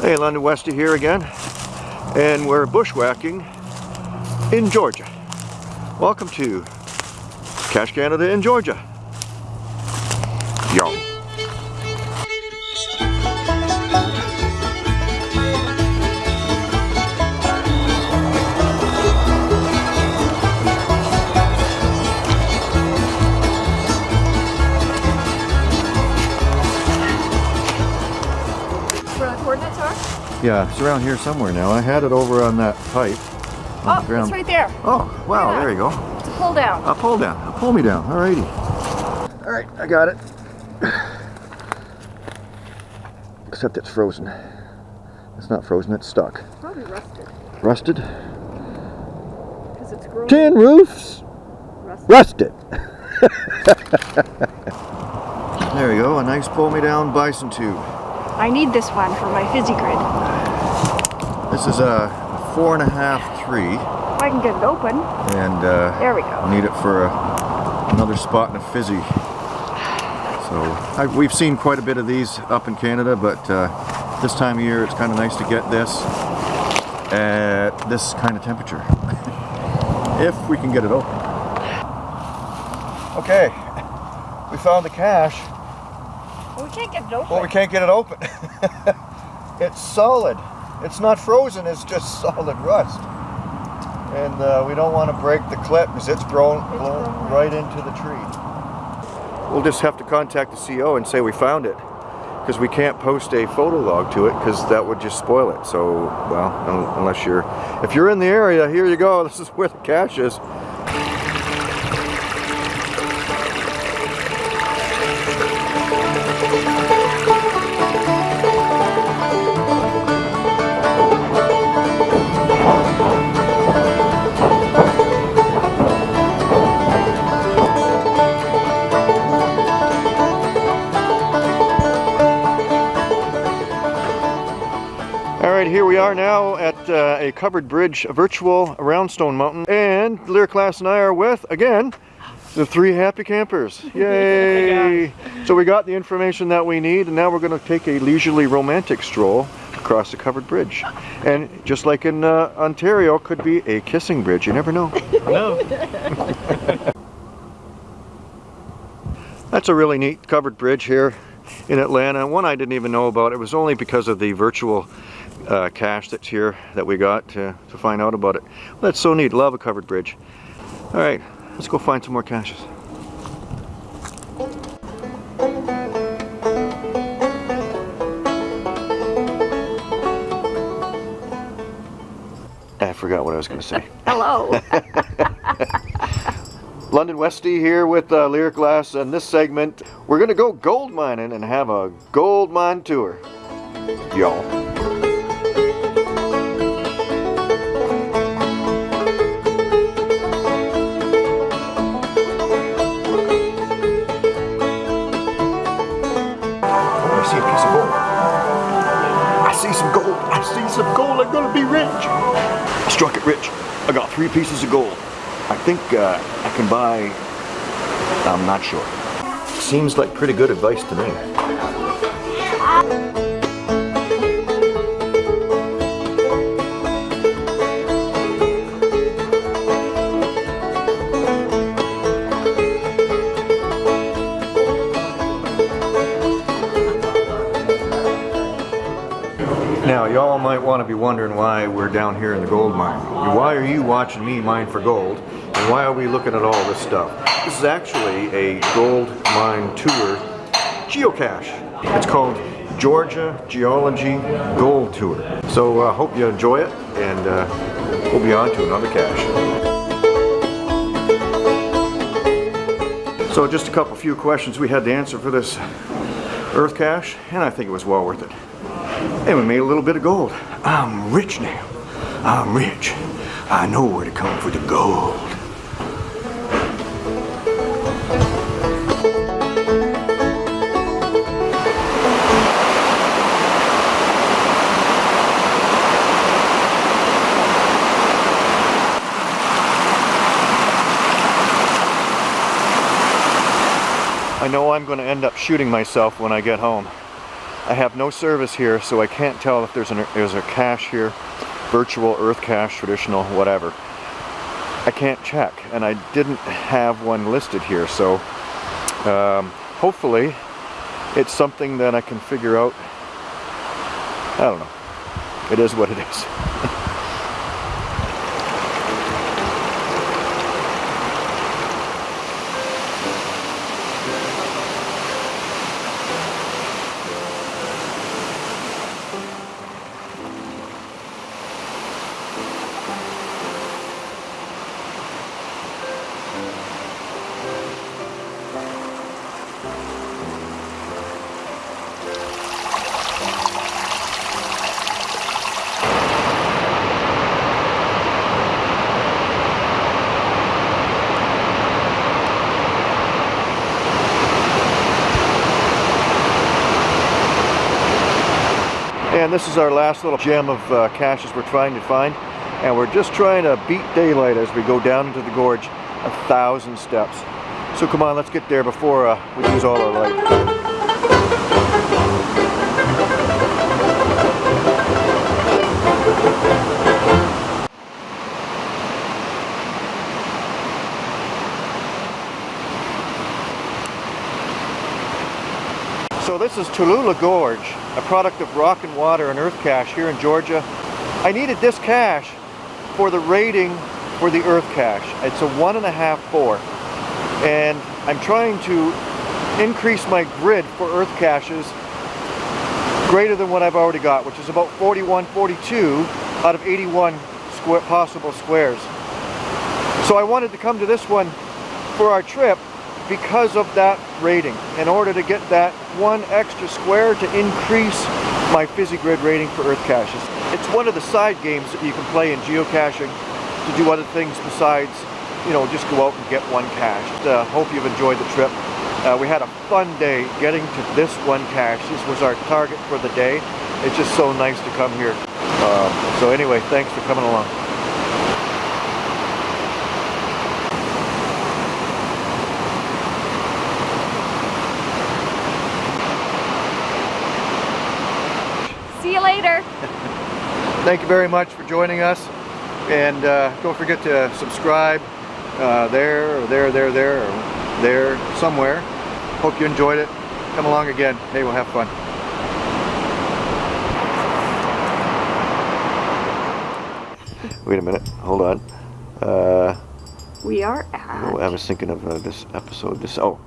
Hey, London Westy here again, and we're bushwhacking in Georgia. Welcome to Cash Canada in Georgia. Yo. Yeah, it's around here somewhere now. I had it over on that pipe. on Oh, the ground. it's right there. Oh, wow, Yeah. there you go. It's a pull down. I'll pull down. I'll pull me down. Alrighty. Alright, I got it. Except it's frozen. It's not frozen, it's stuck. Probably rusted. Rusted? Because it's growing. Tin roofs! Rusted. Rusted! there we go, a nice pull me down bison tube. I need this one for my fizzy grid. This is a four and a half three, If I can get it open. and uh, There we go. need it for a, another spot in a fizzy. So I, we've seen quite a bit of these up in Canada, but uh, this time of year it's kind of nice to get this at this kind of temperature. if we can get it open. Okay, we found the cache. We can't get it open. Well, we can't get it open. it's solid. It's not frozen, it's just solid rust. And uh, we don't want to break the clip because it's blown, It's blown right into the tree. We'll just have to contact the CO and say we found it because we can't post a photo log to it because that would just spoil it. So, well, unless you're, if you're in the area, here you go. This is where the cache is. Right, here we are now at uh, a covered bridge, a virtual around Stone Mountain, and Lyric Class and I are with, again, the three happy campers. Yay! So we got the information that we need, and now we're going to take a leisurely romantic stroll across the covered bridge. And just like in uh, Ontario, could be a kissing bridge. You never know. No. That's a really neat covered bridge here in Atlanta. One I didn't even know about. It was only because of the virtual uh, cache that's here that we got to, to find out about it. That's so neat. Love a covered bridge. All right, let's go find some more caches. I forgot what I was going to say. Hello. London Westy here with uh, Lyric Glass and this segment we're gonna go gold mining and have a gold mine tour. Y'all. See a piece of gold. I see some gold. I see some gold. I'm gonna be rich. I struck it rich. I got three pieces of gold. I think uh, I can buy, I'm not sure. Seems like pretty good advice to me. Now, y'all might want to be wondering why we're down here in the gold mine. Why are you watching me mine for gold? And why are we looking at all this stuff? This is actually a gold mine tour geocache. It's called Georgia Geology Gold Tour. So I uh, hope you enjoy it, and uh, we'll be on to another cache. So just a couple few questions we had to answer for this earth cache, and I think it was well worth it. And we made a little bit of gold. I'm rich now. I'm rich. I know where to come for the gold. I know I'm going to end up shooting myself when I get home. I have no service here, so I can't tell if there's, an, there's a cache here, virtual earth cache, traditional, whatever. I can't check, and I didn't have one listed here, so um, hopefully it's something that I can figure out. I don't know. It is what it is. And this is our last little gem of uh, caches we're trying to find. And we're just trying to beat daylight as we go down into the gorge a thousand steps. So come on, let's get there before uh, we lose all our light. So this is Tallulah Gorge, a product of rock and water and earth cache here in Georgia. I needed this cache for the rating for the earth cache. It's a one and a half four. And I'm trying to increase my grid for earth caches greater than what I've already got, which is about 41, 42 out of 81 square, possible squares. So I wanted to come to this one for our trip because of that rating in order to get that one extra square to increase my fizzy grid rating for earth caches. It's one of the side games that you can play in geocaching to do other things besides, you know, just go out and get one cache. Uh, hope you've enjoyed the trip. Uh, we had a fun day getting to this one cache. This was our target for the day. It's just so nice to come here. Um, so anyway, thanks for coming along. Thank you very much for joining us. And uh, don't forget to subscribe uh, there, or there, there, there, or there, somewhere. Hope you enjoyed it. Come along again. Hey, we'll have fun. Wait a minute. Hold on. Uh, We are at. oh, I was thinking of uh, this episode. This oh,